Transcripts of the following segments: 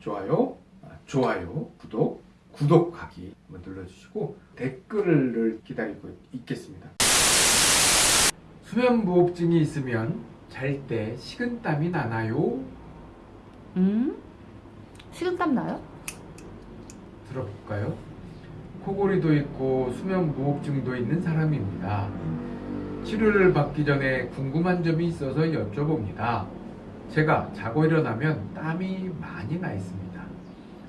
좋아요, 아, 좋아요, 구독, 구독하기 눌러주시고 댓글을 기다리고 있겠습니다. 수면무호흡증이 있으면 잘 때 식은땀이 나나요? 음? 식은땀 나요? 들어볼까요? 코골이도 있고 수면무호흡증도 있는 사람입니다. 치료를 받기 전에 궁금한 점이 있어서 여쭤봅니다. 제가 자고 일어나면 땀이 많이 나 있습니다.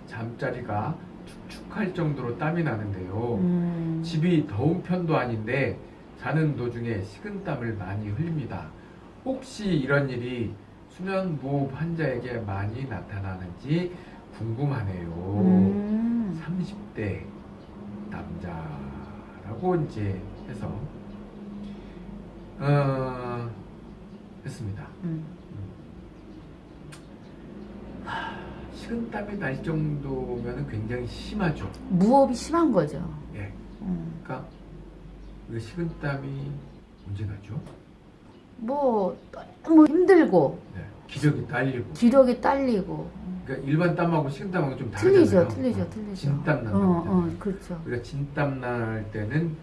잠자리가 축축할 정도로 땀이 나는데요. 음. 집이 더운 편도 아닌데 자는 도중에 식은땀을 많이 흘립니다. 혹시 이런 일이 수면무호흡 환자에게 많이 나타나는지 궁금하네요. 음. 30대 남자라고 이제 해서 어 했습니다. 음. 식은땀이 날 정도면 굉장히 심하죠. 무호흡이 심한 거죠. 예. 음. 그러니까 그 식은땀이 언제 나죠? 뭐 너무 힘들고 네. 기력이 딸리고. 기력이 딸리고 그러니까 일반 땀하고 식은땀하고 좀 틀리죠, 다르잖아요. 틀리죠, 어, 틀리죠. 진땀 어, 난다고 어, 하잖아요. 그렇죠. 우리가 진땀 날 때는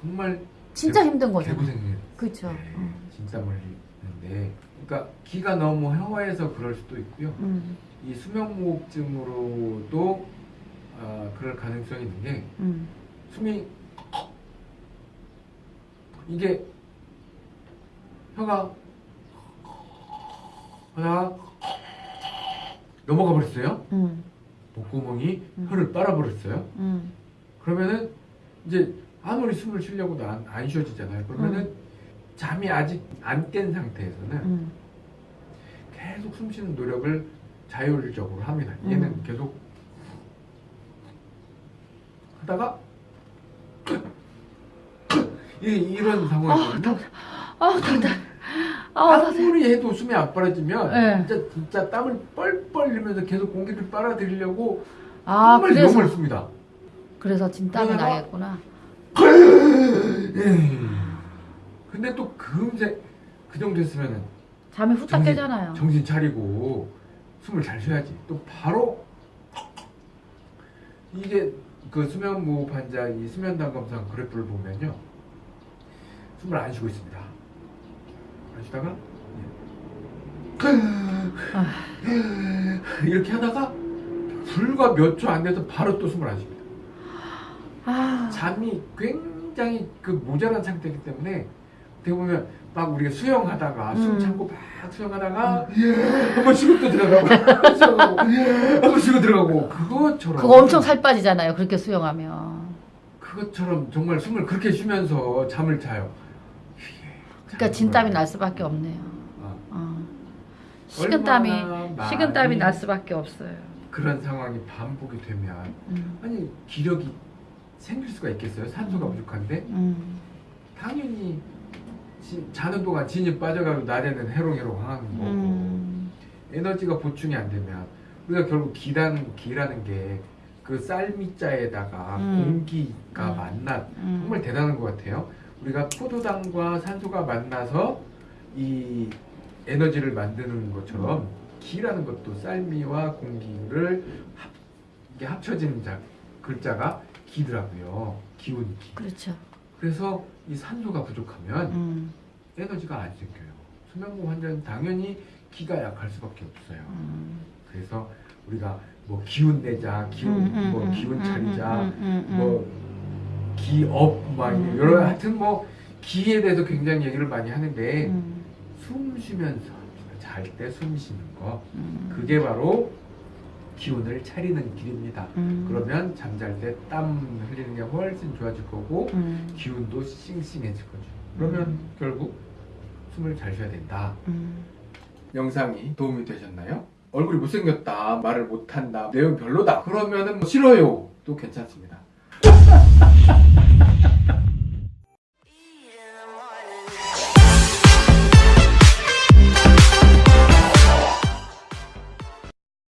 정말 진짜 힘든 거죠. 개고생을 그렇죠. 네, 어. 진땀을 흘리는데 그러니까 기가 너무 허해서 그럴 수도 있고요. 음. 이 수면무호흡증으로도 아, 그럴 가능성이 있는 게 음. 숨이 이게 혀가 하다가 넘어가 버렸어요. 음. 목구멍이 음. 혀를 빨아 버렸어요. 음. 그러면은 이제 아무리 숨을 쉬려고도 안, 안 쉬어지잖아요. 그러면은 잠이 아직 안 깬 상태에서는 음. 계속 숨 쉬는 노력을 자율적으로 합니다. 얘는 음. 계속 하다가 이, 이런 상황이거든요. 아, 답답. 아, 답답. 아무리 해도 숨이 안 빨아지면 네. 진짜 진짜 땀을 뻘뻘 흘리면서 계속 공기를 빨아들이려고 아, 정말 그래서 용을 씁니다. 그래서 진땀이 나겠구나. 근데 또 금세 그 정도 했으면은 잠이 후딱 정신- 깨잖아요. 정신 차리고 숨을 잘 쉬어야지. 또 바로 이게 그 수면무호흡 환자 이 수면담 검사 그래프를 보면요. 숨을 안 쉬고 있습니다. 안 쉬다가 예. 이렇게 하다가 불과 몇 초 안 돼서 바로 또 숨을 안 쉽니다. 아, 잠이 굉장히 그 모자란 상태이기 때문에 어떻게 보면 막 우리가 수영하다가 숨 음. 참고 막 수영하다가 한번 쉬고 또 들어가고 한번 쉬어가고 한번 쉬고 들어가고 그것처럼 그거 엄청 살 빠지잖아요. 그렇게 수영하면. 그것처럼 정말 숨을 그렇게 쉬면서 잠을 자요. 그러니까 진땀이 날 수밖에 없네요. 아, 어. 식은땀이 식은땀이 날 수밖에 없어요. 그런 상황이 반복이 되면 음. 아니 기력이 생길 수가 있겠어요? 산소가 부족한데 음. 당연히 지- 자는 동안 진이 빠져가고 낮에는 해롱해롱 하는 거고 음. 에너지가 보충이 안 되면 우리가 결국 기라는 기라는 게 그 쌀미자에다가 음. 공기가 음. 만나 음. 정말 대단한 것 같아요. 우리가 포도당과 산소가 만나서 이 에너지를 만드는 것처럼 기라는 것도 쌀미와 공기를 합, 이게 합쳐진 자, 글자가 기더라고요. 기운 기. 그렇죠. 그래서 이 산소가 부족하면 음. 에너지가 안 생겨요. 수면무 환자는 당연히 기가 약할 수밖에 없어요. 음. 그래서 우리가 뭐 기운 내자, 기운 음, 음, 뭐 음, 기운 음, 차리자, 뭐 기업 막 음, 여러 음. 하여튼 뭐 기에 대해서 굉장히 얘기를 많이 하는데 음. 숨 쉬면서 잘 때 숨 쉬는 거 음. 그게 바로 기운을 차리는 길입니다. 음. 그러면 잠잘 때 땀 흘리는 게 훨씬 좋아질 거고 음. 기운도 싱싱해질 거죠. 그러면 음. 결국 숨을 잘 쉬어야 된다. 음. 영상이 도움이 되셨나요? 얼굴이 못생겼다, 말을 못한다, 내용 별로다. 그러면은 뭐 싫어요. 또 괜찮습니다.